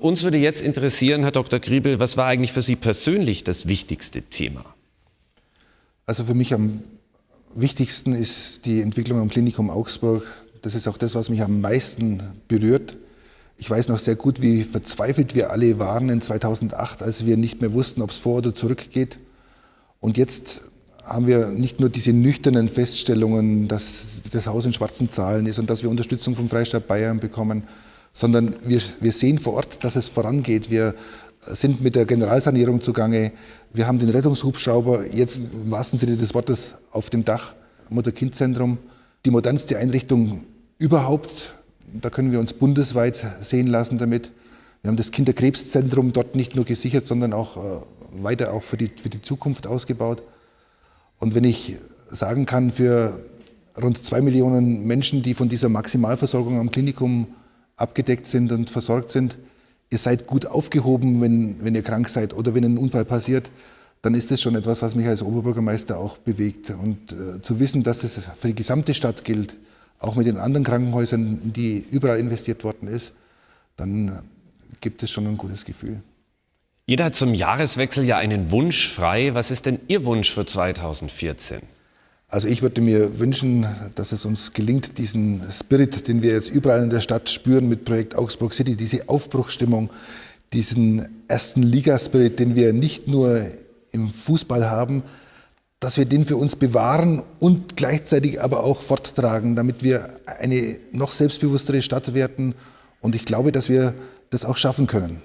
Uns würde jetzt interessieren, Herr Dr. Griebel, was war eigentlich für Sie persönlich das wichtigste Thema? Also für mich am wichtigsten ist die Entwicklung am Klinikum Augsburg. Das ist auch das, was mich am meisten berührt. Ich weiß noch sehr gut, wie verzweifelt wir alle waren in 2008, als wir nicht mehr wussten, ob es vor oder zurück geht. Und jetzt haben wir nicht nur diese nüchternen Feststellungen, dass das Haus in schwarzen Zahlen ist und dass wir Unterstützung vom Freistaat Bayern bekommen, sondern wir, wir sehen vor Ort, dass es vorangeht. Wir sind mit der Generalsanierung zugange. Wir haben den Rettungshubschrauber jetzt im wahrsten Sinne des Wortes auf dem Dach, Mutter-Kind-Zentrum, die modernste Einrichtung überhaupt. Da können wir uns bundesweit sehen lassen damit. Wir haben das Kinderkrebszentrum dort nicht nur gesichert, sondern auch äh, weiter auch für die, für die Zukunft ausgebaut. Und wenn ich sagen kann, für rund zwei Millionen Menschen, die von dieser Maximalversorgung am Klinikum abgedeckt sind und versorgt sind. Ihr seid gut aufgehoben, wenn, wenn ihr krank seid oder wenn ein Unfall passiert, dann ist das schon etwas, was mich als Oberbürgermeister auch bewegt. Und äh, zu wissen, dass es für die gesamte Stadt gilt, auch mit den anderen Krankenhäusern, in die überall investiert worden ist, dann gibt es schon ein gutes Gefühl. Jeder hat zum Jahreswechsel ja einen Wunsch frei. Was ist denn Ihr Wunsch für 2014? Also ich würde mir wünschen, dass es uns gelingt, diesen Spirit, den wir jetzt überall in der Stadt spüren mit Projekt Augsburg City, diese Aufbruchstimmung, diesen ersten Liga-Spirit, den wir nicht nur im Fußball haben, dass wir den für uns bewahren und gleichzeitig aber auch forttragen, damit wir eine noch selbstbewusstere Stadt werden. Und ich glaube, dass wir das auch schaffen können.